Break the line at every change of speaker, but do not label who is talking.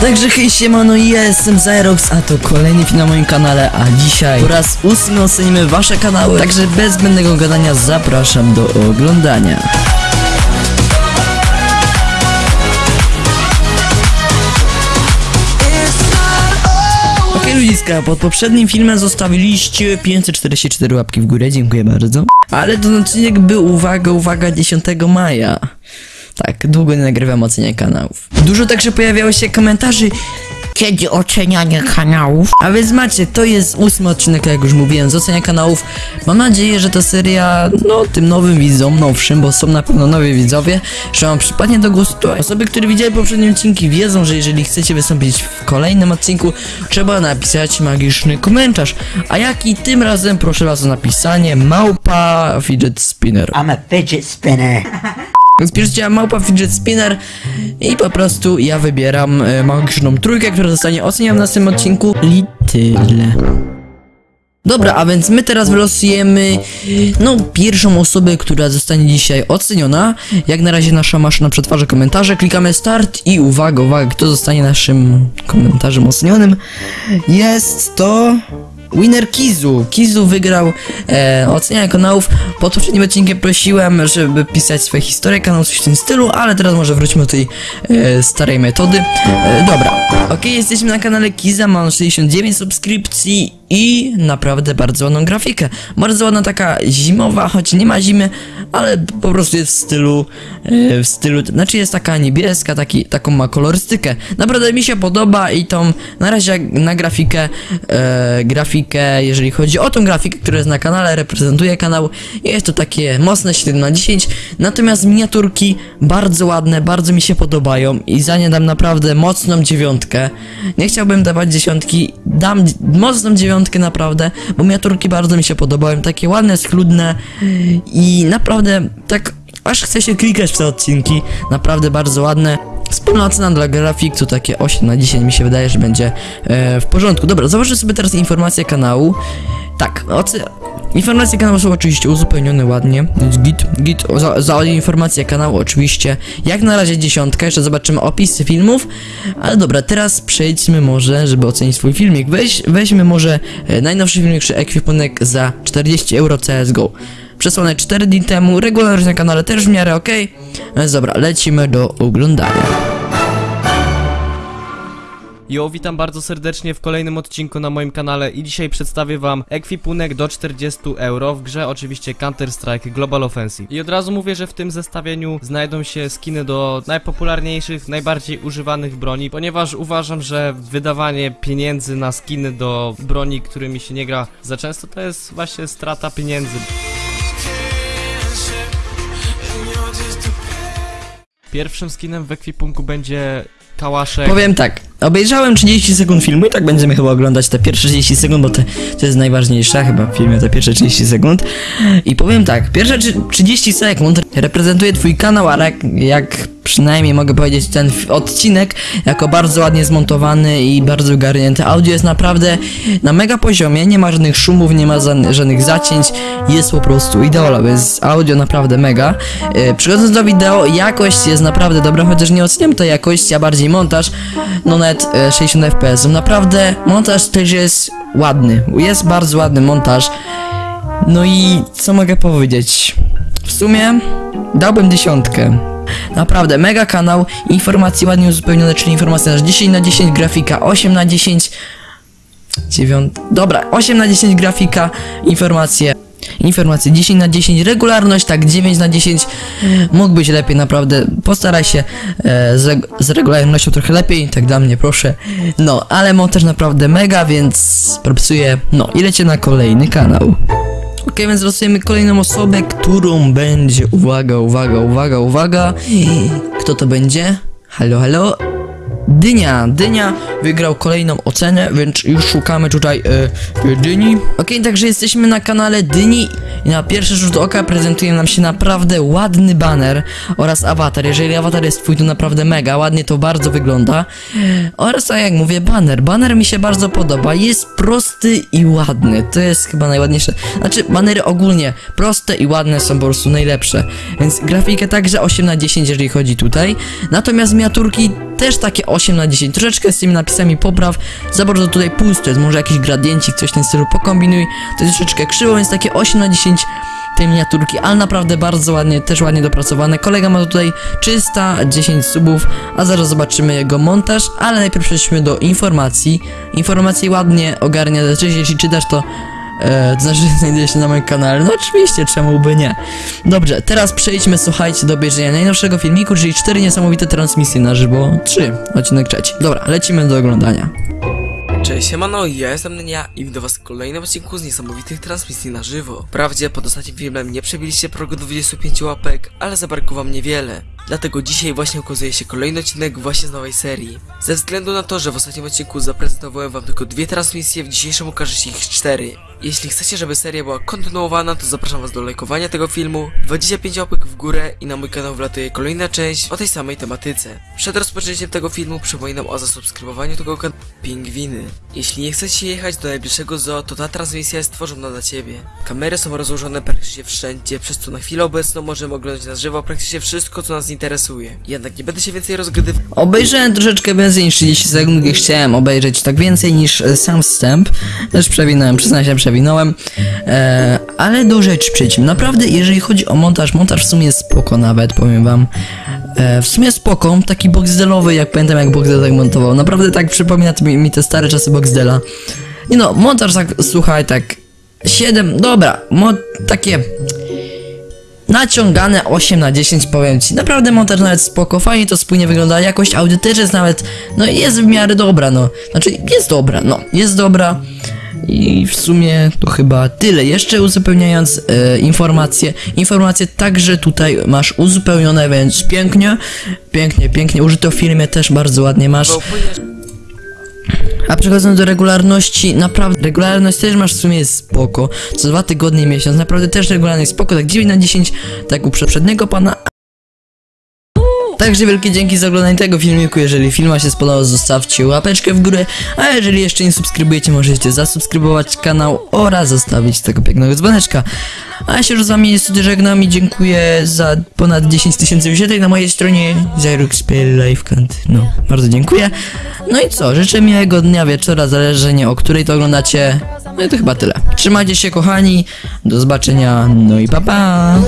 Także hej siemano, ja jestem Zyrox, a to kolejny film na moim kanale, a dzisiaj po raz ósmy ocenimy wasze kanały, także bez zbędnego gadania zapraszam do oglądania. Ludziska, pod poprzednim filmem zostawiliście 544 łapki w górę, dziękuję bardzo. Ale ten odcinek był, uwaga, uwaga, 10 maja. Tak, długo nie nagrywam ocenia kanałów. Dużo także pojawiało się komentarzy, kiedy ocenianie kanałów. A więc macie, to jest ósmy odcinek, jak już mówiłem, z ocenia kanałów. Mam nadzieję, że ta seria, no, tym nowym widzom, nowszym, bo są na pewno nowi widzowie, że wam przypadnie do gustu. Osoby, które widziały poprzednie odcinki wiedzą, że jeżeli chcecie wystąpić w kolejnym odcinku, trzeba napisać magiczny komentarz. A jaki tym razem proszę was o napisanie małpa fidget spinner.
I'm a fidget spinner.
Więc piszcie małpa fidget spinner i po prostu ja wybieram e, magiczną trójkę, która zostanie oceniona w następnym odcinku i tyle. Dobra, a więc my teraz wylosujemy no pierwszą osobę, która zostanie dzisiaj oceniona. Jak na razie nasza maszyna przetwarza komentarze, klikamy start i uwaga, uwaga, kto zostanie naszym komentarzem ocenionym? Jest to Winner Kizu. Kizu wygrał e, ocenianie kanałów. Pod poprzednim odcinkiem prosiłem, żeby pisać swoje historie kanału, coś w tym stylu, ale teraz może wróćmy do tej e, starej metody. E, dobra, okej, jesteśmy na kanale Kiza, mam 69 subskrypcji i naprawdę bardzo ładną grafikę. Bardzo ładna taka zimowa, choć nie ma zimy, ale po prostu jest w stylu, e, w stylu, znaczy jest taka niebieska, taki, taką ma kolorystykę. Naprawdę mi się podoba i tą, na razie na grafikę, e, grafikę, jeżeli chodzi o tą grafikę, która jest na kanale, reprezentuje kanał, jest to takie mocne 7 na 10, natomiast miniaturki bardzo ładne, bardzo mi się podobają i za nie dam naprawdę mocną dziewiątkę. Nie chciałbym dawać dziesiątki, dam mocną dziewiątkę naprawdę, bo miniaturki bardzo mi się podobają, takie ładne, schludne i naprawdę tak aż chce się klikać w te odcinki, naprawdę bardzo ładne. Wspólna ocena dla grafik to takie 8 na 10 mi się wydaje, że będzie e, w porządku. Dobra, zobaczę sobie teraz informacje kanału. Tak. Informacje kanału są oczywiście uzupełnione ładnie. Więc git, git, za, za informacje kanału oczywiście. Jak na razie dziesiątka, jeszcze zobaczymy opisy filmów. Ale dobra, teraz przejdźmy może, żeby ocenić swój filmik. Weź, weźmy może e, najnowszy filmik czy ekwipunek za 40 euro CSGO. Przesłane 4 dni temu, regularność na kanale też w miarę ok. Więc dobra, lecimy do oglądania.
Jo, witam bardzo serdecznie w kolejnym odcinku na moim kanale i dzisiaj przedstawię wam ekwipunek do 40 euro w grze oczywiście Counter-Strike Global Offensive. I od razu mówię, że w tym zestawieniu znajdą się skiny do najpopularniejszych, najbardziej używanych broni, ponieważ uważam, że wydawanie pieniędzy na skiny do broni, którymi się nie gra za często, to jest właśnie strata pieniędzy. Pierwszym skinem w ekwipunku będzie kałaszek.
Powiem tak, obejrzałem 30 sekund filmu i tak będziemy chyba oglądać te pierwsze 30 sekund, bo te, to jest najważniejsze chyba w filmie, te pierwsze 30 sekund. I powiem tak, pierwsze trzy- 30 sekund reprezentuje twój kanał, ale jak, jak przynajmniej mogę powiedzieć ten odcinek jako bardzo ładnie zmontowany i bardzo ogarnięty. Audio jest naprawdę na mega poziomie, nie ma żadnych szumów, nie ma ża- żadnych zacięć, jest po prostu ideolowe, jest audio naprawdę mega. E, Przechodząc do wideo, jakość jest naprawdę dobra, chociaż nie oceniam tej jakości, a bardziej montaż. No e, 60 fps. Naprawdę montaż też jest ładny, jest bardzo ładny montaż. No i co mogę powiedzieć? W sumie dałbym dziesiątkę. Naprawdę, mega kanał, informacje ładnie uzupełnione, czyli informacja na 10 na 10, grafika 8 na 10, 9, dobra, 8 na 10 grafika, informacje, informacje 10 na 10, regularność tak 9 na 10, mógł być lepiej naprawdę, postaraj się e, z, reg- z regularnością trochę lepiej, tak dla mnie proszę, no, ale montaż naprawdę mega, więc propsuję, no i lecie na kolejny kanał. Ok, więc losujemy kolejną osobę, którą będzie. Uwaga, uwaga, uwaga, uwaga. Kto to będzie? Halo, halo. Dynia, Dynia wygrał kolejną ocenę, więc już szukamy tutaj e, Dyni. Ok, także jesteśmy na kanale Dyni i na pierwszy rzut oka prezentuje nam się naprawdę ładny banner oraz awatar. Jeżeli awatar jest twój, to naprawdę mega, ładnie to bardzo wygląda. Oraz tak jak mówię, banner. Banner mi się bardzo podoba, jest prosty i ładny, to jest chyba najładniejsze. Znaczy, banery ogólnie proste i ładne są po prostu najlepsze. Więc grafikę także 8 na 10, jeżeli chodzi tutaj. Natomiast miniaturki też takie 8 na 10. Troszeczkę z tymi napisami popraw, za bardzo tutaj pusto jest, może jakiś gradiencik, coś w tym stylu pokombinuj, to jest troszeczkę krzywo, więc takie 8 na 10 tej miniaturki, ale naprawdę bardzo ładnie, też ładnie dopracowane. Kolega ma tutaj 310 subów, a zaraz zobaczymy jego montaż, ale najpierw przejdźmy do informacji. Informacje ładnie ogarnia, znaczy jeśli czytasz to E, znaczy znajduje się na moim kanale. No oczywiście, czemu by nie. Dobrze, teraz przejdźmy, słuchajcie, do obejrzenia najnowszego filmiku, czyli cztery niesamowite transmisje na żywo. Trzy, odcinek trzeci. Dobra, lecimy do oglądania.
Cześć, siemano, ja jestem Nenia i witam was w kolejnym odcinku z niesamowitych transmisji na żywo. Wprawdzie pod ostatnim filmem nie przebiliście progu do 25 łapek, ale zabrakło wam niewiele. Dlatego dzisiaj właśnie ukazuje się kolejny odcinek właśnie z nowej serii. Ze względu na to, że w ostatnim odcinku zaprezentowałem wam tylko dwie transmisje, w dzisiejszym ukaże się ich cztery. Jeśli chcecie, żeby seria była kontynuowana, to zapraszam was do lajkowania tego filmu, 25 łapek w górę i na mój kanał wlatuje kolejna część o tej samej tematyce. Przed rozpoczęciem tego filmu przypominam o zasubskrybowaniu tego kanału Pingwiny. Jeśli nie chcecie jechać do najbliższego zoo, to ta transmisja jest stworzona dla ciebie. Kamery są rozłożone praktycznie wszędzie, przez co na chwilę obecną możemy oglądać na żywo praktycznie wszystko, co nas interesuje. Jednak nie będę się więcej rozgadywał.
Obejrzałem troszeczkę więcej niż 30 sekund, gdy chciałem obejrzeć tak więcej niż e, sam wstęp. Też przewinąłem, przyznam się, przewinąłem. E, ale do rzeczy przejdźmy. Naprawdę, jeżeli chodzi o montaż, montaż w sumie spoko nawet, powiem wam. E, w sumie spoko, taki boxdelowy, jak pamiętam jak Boxdel tak montował. Naprawdę tak przypomina mi, mi te stare czasy Boxdela. Nie no, montaż tak, słuchaj, tak 7, dobra, mo, takie naciągane 8 na 10 powiem ci. Naprawdę montaż nawet spoko, fajnie to spójnie wygląda, jakość audio też jest nawet, no jest w miarę dobra, no. Znaczy jest dobra, no, jest dobra. I w sumie to chyba tyle. Jeszcze uzupełniając e, informacje, informacje także tutaj masz uzupełnione, więc pięknie, pięknie, pięknie. Użyto w filmie też bardzo ładnie masz. A przechodząc do regularności, naprawdę, regularność też masz w sumie spoko. Co dwa tygodnie, miesiąc, naprawdę też regularność spoko, tak 9 na 10, tak u poprzedniego pana. Także wielkie dzięki za oglądanie tego filmiku, jeżeli film wam się spodobał, zostawcie łapeczkę w górę, a jeżeli jeszcze nie subskrybujecie, możecie zasubskrybować kanał oraz zostawić tego pięknego dzwoneczka. A ja się już z wami niestety żegnam i dziękuję za ponad 10 tysięcy wyświetleń na mojej stronie ZyruxPlayLifeCant. No, bardzo dziękuję. No i co, życzę miłego dnia, wieczora, zależnie o której to oglądacie. No i to chyba tyle. Trzymajcie się kochani, do zobaczenia, no i pa pa!